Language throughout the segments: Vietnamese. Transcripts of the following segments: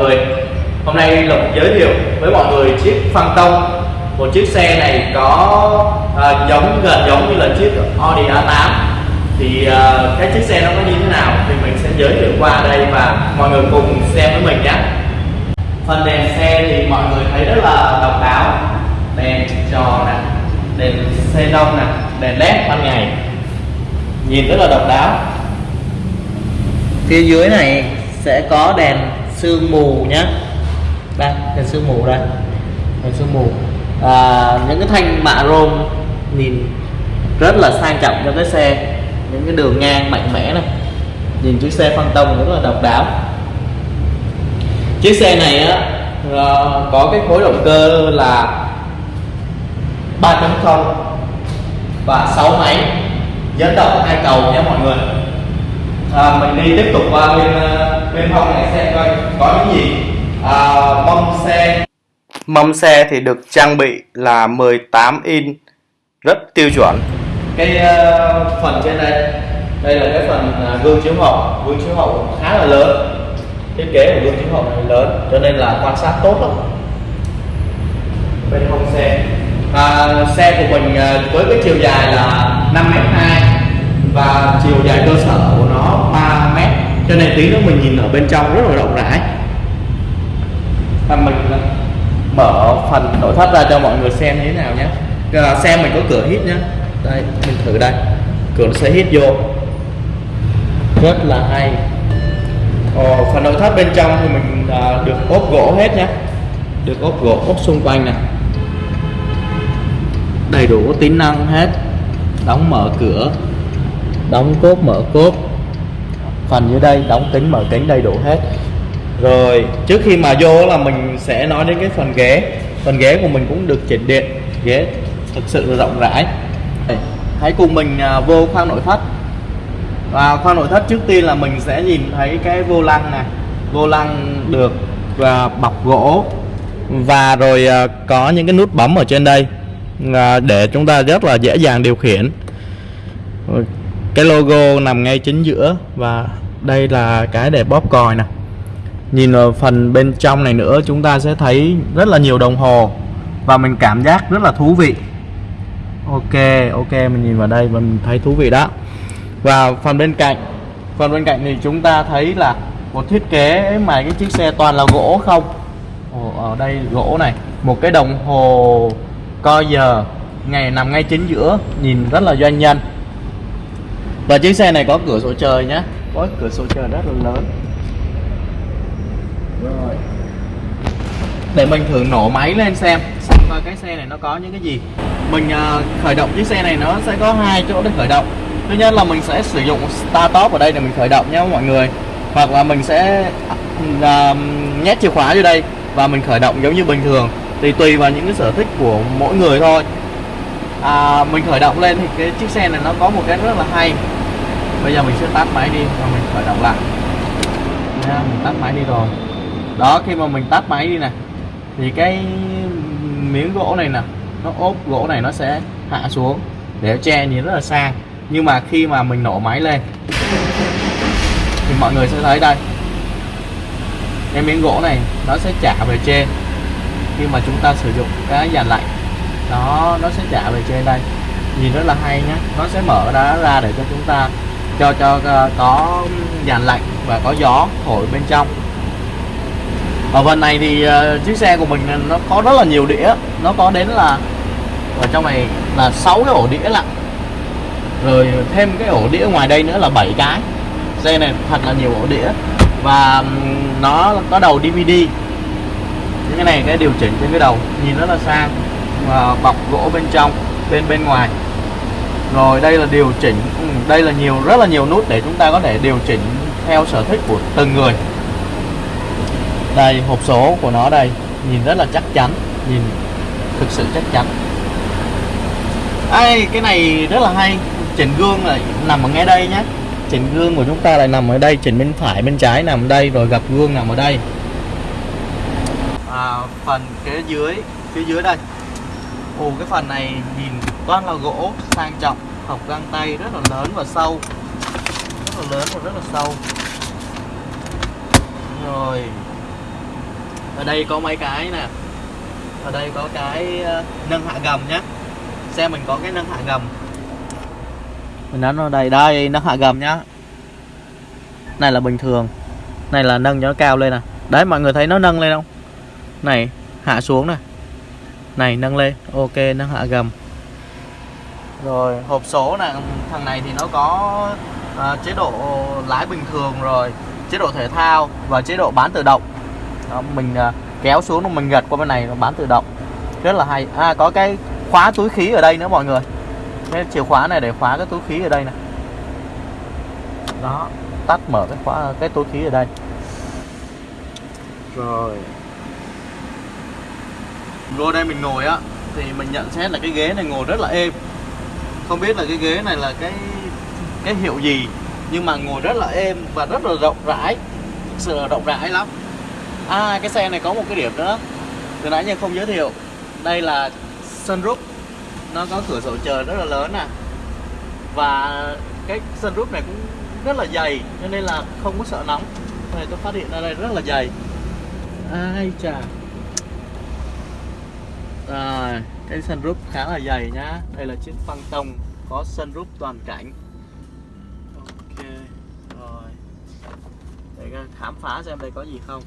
người hôm nay lộc giới thiệu với mọi người chiếc Phantom. Một chiếc xe này có à, giống gần giống như là chiếc Audi A8 thì à, cái chiếc xe nó có như thế nào thì mình sẽ giới thiệu qua đây và mọi người cùng xem với mình nhé. Phần đèn xe thì mọi người thấy rất là độc đáo. Đèn tròn nè đèn xe đông nè đèn led ban ngày. Nhìn rất là độc đáo. Phía dưới này sẽ có đèn sương mù nhé đây đèn sương mù đây. Đèn sương mù. À, những cái thanh mạ rôm nhìn rất là sang trọng cho cái xe. Những cái đường ngang mạnh mẽ này. Nhìn chiếc xe phân tông rất là độc đáo. Chiếc xe này á ờ, có cái khối động cơ là 3.0 và 6 máy. Dẫn động hai cầu nhé mọi người. À, mình đi tiếp tục qua bên ờ, bên hông này xem coi có những gì? À, mâm xe mâm xe thì được trang bị là 18 inch rất tiêu chuẩn. Cái uh, phần trên đây đây là cái phần uh, gương chiếu hậu. Gương chiếu hậu khá là lớn. Thiết kế của gương chiếu hậu này lớn cho nên là quan sát tốt lắm. Bên hông xe. À, xe của mình uh, với cái chiều dài là 5m2 và chiều dài cơ sở của nó 3 mét cho nên tí nữa mình nhìn ở bên trong rất là rộng rãi. Và mình mở phần nội thất ra cho mọi người xem như thế nào nhé. À, xe mình có cửa hít nhé đây mình thử đây. Cửa nó sẽ hít vô. Rất là hay. Ồ, phần nội thất bên trong thì mình à, được ốp gỗ hết nhé được ốp gỗ ốp xung quanh này. Đầy đủ tính năng hết. Đóng mở cửa. Đóng cốt mở cốt phần như đây, đóng kính, mở kính đầy đủ hết. Rồi, trước khi mà vô là mình sẽ nói đến cái phần ghế. Phần ghế của mình cũng được chỉnh điện. Ghế thực sự là rộng rãi. Hãy cùng mình à, vô khoang nội thất. Và khoang nội thất trước tiên là mình sẽ nhìn thấy cái vô lăng này vô lăng được và bọc gỗ. Và rồi à, có những cái nút bấm ở trên đây à, để chúng ta rất là dễ dàng điều khiển cái logo nằm ngay chính giữa và đây là cái để bóp còi nè. Nhìn vào phần bên trong này nữa chúng ta sẽ thấy rất là nhiều đồng hồ và mình cảm giác rất là thú vị. Ok ok mình nhìn vào đây và mình thấy thú vị đó. Và phần bên cạnh phần bên cạnh thì chúng ta thấy là một thiết kế mà cái chiếc xe toàn là gỗ không? Ồ, ở đây gỗ này một cái đồng hồ coi giờ ngày nằm ngay chính giữa nhìn rất là doanh nhân và chiếc xe này có cửa sổ trời nhé có cửa sổ trời rất là lớn. Rồi. Để mình thử nổ máy lên xem xem coi cái xe này nó có những cái gì. Mình uh, khởi động chiếc xe này nó sẽ có hai chỗ để khởi động. Thứ nhất là mình sẽ sử dụng start top ở đây để mình khởi động nhé mọi người. Hoặc là mình sẽ uh, nhét chìa khóa vô đây và mình khởi động giống như bình thường. Thì tùy vào những cái sở thích của mỗi người thôi. À, mình khởi động lên thì cái chiếc xe này nó có một cái rất là hay bây giờ mình sẽ tắt máy đi và mình khởi động lại. Nha, mình tắt máy đi rồi. Đó, khi mà mình tắt máy đi nè, thì cái miếng gỗ này nè, nó ốp gỗ này nó sẽ hạ xuống để che nhìn rất là sang nhưng mà khi mà mình nổ máy lên, thì mọi người sẽ thấy đây. Cái miếng gỗ này nó sẽ trả về trên khi mà chúng ta sử dụng cái dàn lạnh. Đó, nó sẽ trả về trên đây. Nhìn rất là hay nhé nó sẽ mở đá ra để cho chúng ta cho cho à, có dàn lạnh và có gió thổi bên trong. Ở phần này thì uh, chiếc xe của mình nó có rất là nhiều đĩa. Nó có đến là ở trong này là 6 cái ổ đĩa lặng rồi thêm cái ổ đĩa ngoài đây nữa là 7 cái. Xe này thật là nhiều ổ đĩa. Và nó có đầu DVD những cái này cái điều chỉnh trên cái đầu nhìn rất là sang và bọc gỗ bên trong bên bên ngoài rồi đây là điều chỉnh. Ừ, đây là nhiều rất là nhiều nút để chúng ta có thể điều chỉnh theo sở thích của từng người. Đây hộp số của nó đây nhìn rất là chắc chắn nhìn thực sự chắc chắn. Ai cái này rất là hay chỉnh gương là nằm ở ngay đây nhé chỉnh gương của chúng ta lại nằm ở đây chỉnh bên phải bên trái nằm ở đây rồi gặp gương nằm ở đây. À, phần kế dưới phía dưới đây ồ, cái phần này nhìn toàn là gỗ, sang trọng Học găng tay rất là lớn và sâu. Rất là lớn và rất là sâu. Rồi. Ở đây có mấy cái nè. Ở đây có cái ờ, nâng hạ gầm nhé xe mình có cái nâng hạ gầm. Mình đánh ở đây. Đây, nâng hạ gầm nhá. Này là bình thường. Này là nâng cho nó cao lên nè. Đấy, mọi người thấy nó nâng lên không? Này, hạ xuống này này nâng lên. Ok nâng hạ gầm. Rồi hộp số này thằng này thì nó có à, chế độ lái bình thường rồi chế độ thể thao và chế độ bán tự động. Đó, mình à, kéo xuống mình gật qua bên này nó bán tự động. Rất là hay. À có cái khóa túi khí ở đây nữa mọi người. Cái chìa khóa này để khóa cái túi khí ở đây này đó tắt mở cái khóa cái túi khí ở đây. Rồi vô đây mình ngồi á, thì mình nhận xét là cái ghế này ngồi rất là êm. Không biết là cái ghế này là cái cái hiệu gì, nhưng mà ngồi rất là êm và rất là rộng rãi. Thực sự là rộng rãi lắm. À cái xe này có một cái điểm nữa, từ nãy giờ không giới thiệu. Đây là sunroof. Nó có cửa sổ trời rất là lớn nè. Và cái sunroof này cũng rất là dày, cho nên là không có sợ nóng. Này tôi phát hiện ra đây rất là dày. Ai chà rồi cái sunroof khá là dày nhá. Đây là chiếc Phantom có sunroof toàn cảnh. Ok rồi. Để khám phá xem đây có gì không.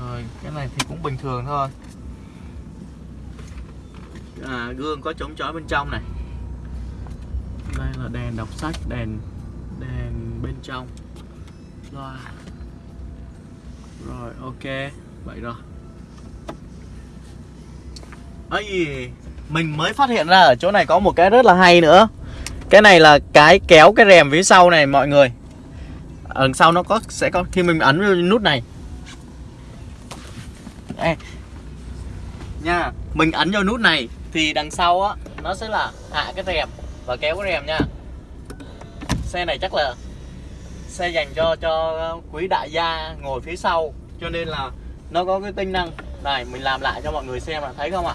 Rồi cái này thì cũng bình thường thôi. À, gương có chống chói bên trong này. Đây là đèn đọc sách đèn đèn bên trong. Rồi. Rồi ok. Vậy rồi ấy mình mới phát hiện ra ở chỗ này có một cái rất là hay nữa. Cái này là cái kéo cái rèm phía sau này mọi người. Ở sau nó có sẽ có khi mình ấn vào nút này. Ê, nha mình ấn vào nút này thì đằng sau á nó sẽ là hạ cái rèm và kéo cái rèm nha. Xe này chắc là xe dành cho cho quý đại gia ngồi phía sau cho nên là nó có cái tính năng. Này mình làm lại cho mọi người xem là thấy không ạ?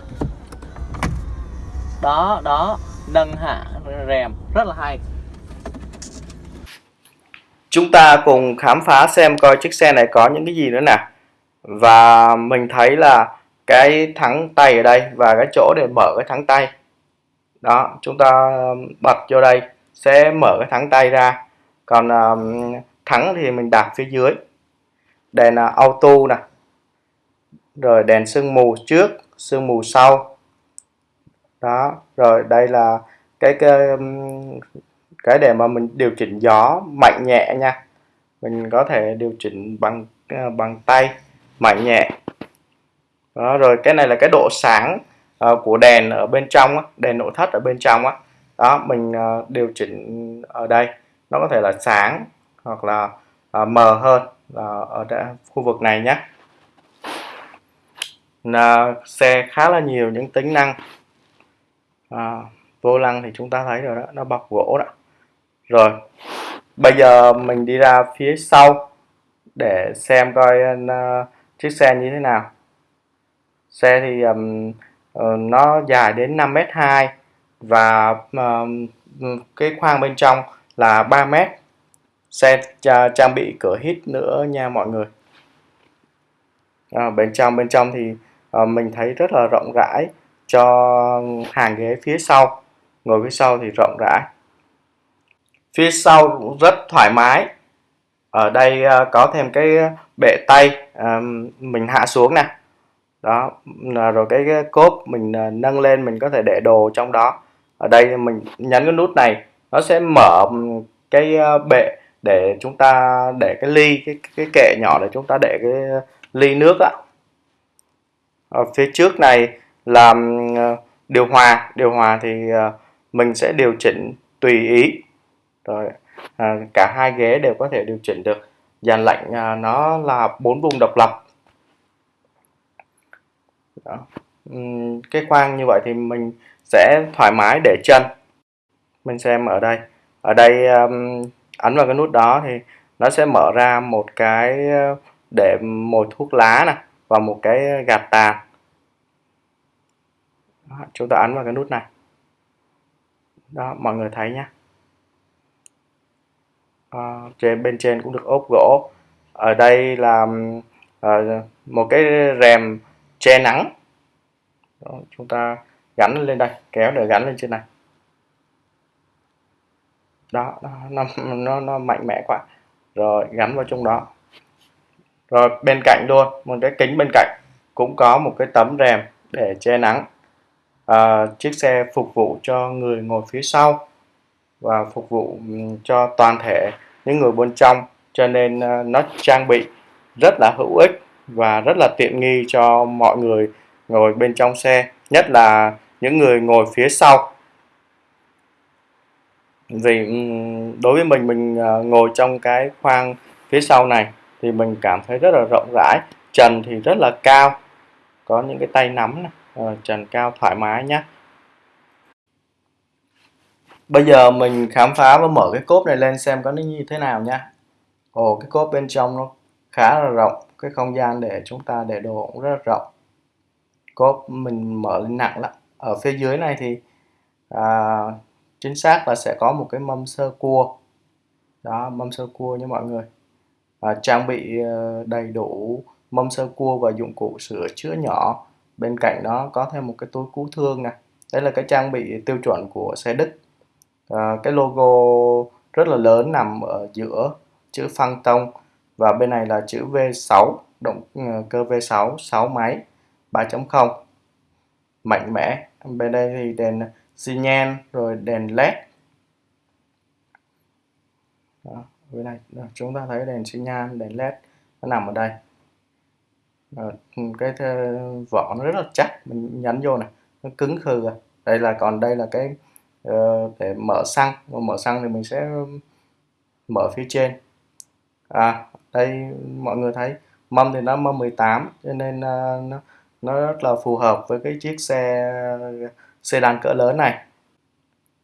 Đó đó nâng hạ rèm. Rất là hay. Chúng ta cùng khám phá xem coi chiếc xe này có những cái gì nữa nè. Và mình thấy là cái thắng tay ở đây và cái chỗ để mở cái thắng tay. Đó chúng ta um, bật vô đây sẽ mở cái thắng tay ra. Còn um, thắng thì mình đặt phía dưới. Đèn uh, auto nè. Rồi đèn sương mù trước sương mù sau đó rồi đây là cái cái, cái để mà mình điều chỉnh gió mạnh nhẹ nha. Mình có thể điều chỉnh bằng ờ, bằng tay mạnh nhẹ. Đó rồi cái này là cái độ sáng uh, của đèn ở bên trong á, đèn nội thất ở bên trong á. Đó mình uh, điều chỉnh ở đây. Nó có thể là sáng hoặc là uh, mờ hơn là ở đây, khu vực này nhé là xe khá là nhiều những tính năng à, vô lăng thì chúng ta thấy rồi đó nó bọc gỗ đó. Rồi bây giờ mình đi ra phía sau để xem coi uh, chiếc xe như thế nào. Xe thì um, uh, nó dài đến 5 m 2 và um, cái khoang bên trong là 3 m xe trang bị cửa hít nữa nha mọi người. À, bên trong bên trong thì uh, mình thấy rất là rộng rãi cho hàng ghế phía sau. Ngồi phía sau thì rộng rãi. Phía sau cũng rất thoải mái. Ở đây uh, có thêm cái bệ tay uh, mình hạ xuống nè. Đó rồi cái, cái cốp mình uh, nâng lên mình có thể để đồ trong đó. Ở đây mình nhấn cái nút này nó sẽ mở cái bệ để chúng ta để cái ly cái cái kệ nhỏ để chúng ta để cái ly nước á. Ở phía trước này là ờ, điều hòa. Điều hòa thì ờ, mình sẽ điều chỉnh tùy ý. Rồi à, cả hai ghế đều có thể điều chỉnh được. Dàn lạnh à, nó là bốn vùng độc lập. Đó. cái khoang như vậy thì mình sẽ thoải mái để chân. Mình xem ở đây. Ở đây um, ấn vào cái nút đó thì nó sẽ mở ra một cái để mồi thuốc lá nè và một cái gạt tàn đó, chúng ta ấn vào cái nút này. Đó mọi người thấy nhé à, ờ, trên bên trên cũng được ốp gỗ. Ở đây là à, một cái rèm che nắng. Đó, chúng ta gắn lên đây kéo để gắn lên trên này. Đó, đó nó, nó nó mạnh mẽ quá. Rồi gắn vào trong đó. Rồi bên cạnh luôn một cái kính bên cạnh cũng có một cái tấm rèm để che nắng à, chiếc xe phục vụ cho người ngồi phía sau và phục vụ cho toàn thể những người bên trong cho nên à, nó trang bị rất là hữu ích và rất là tiện nghi cho mọi người ngồi bên trong xe nhất là những người ngồi phía sau vì đối với mình mình à, ngồi trong cái khoang phía sau này thì mình cảm thấy rất là rộng rãi trần thì rất là cao có những cái tay nắm này. Ờ, trần cao thoải mái nhé bây giờ mình khám phá và mở cái cốp này lên xem có nó như thế nào nha ồ cái cốp bên trong nó khá là rộng cái không gian để chúng ta để đồ cũng rất là rộng. Cốp mình mở lên nặng lắm. Ở phía dưới này thì à, chính xác là sẽ có một cái mâm sơ cua. Đó mâm sơ cua nha mọi người. À, trang bị ờ, đầy đủ mâm sơ cua và dụng cụ sửa chữa nhỏ bên cạnh đó có thêm một cái túi cứu thương này đây là cái trang bị tiêu chuẩn của xe Đức à, cái logo rất là lớn nằm ở giữa chữ phăng tông và bên này là chữ V6 động ờ, cơ V6 6 máy 3.0 mạnh mẽ. Bên đây thì đèn xi nhan rồi đèn led. Đó, bên này ờ, chúng ta thấy đèn xi nhan đèn led nó nằm ở đây. Ờ, ừ, cái vỏ nó rất là chắc. Mình nhấn vô này nó cứng khừ rồi đây là còn đây là cái uh, để mở xăng. Mở xăng thì mình sẽ mở phía trên. À đây mọi người thấy mâm thì nó mâm 18 cho nên uh, nó nó rất là phù hợp với cái chiếc xe sedan cỡ lớn này.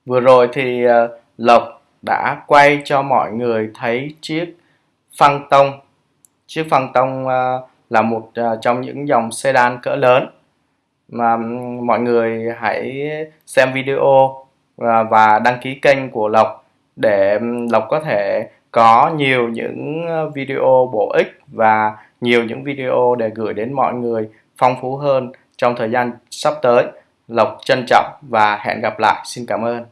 Vừa rồi thì uh, Lộc đã quay cho mọi người thấy chiếc phăng tông chiếc phăng tông uh, là một uh, trong những dòng sedan cỡ lớn mà mọi người hãy xem video và đăng ký kênh của Lộc để Lộc có thể có nhiều những ờ, video bổ ích và nhiều những video để gửi đến mọi người phong phú hơn trong thời gian sắp tới. Lộc trân trọng và hẹn gặp lại. Xin cảm ơn.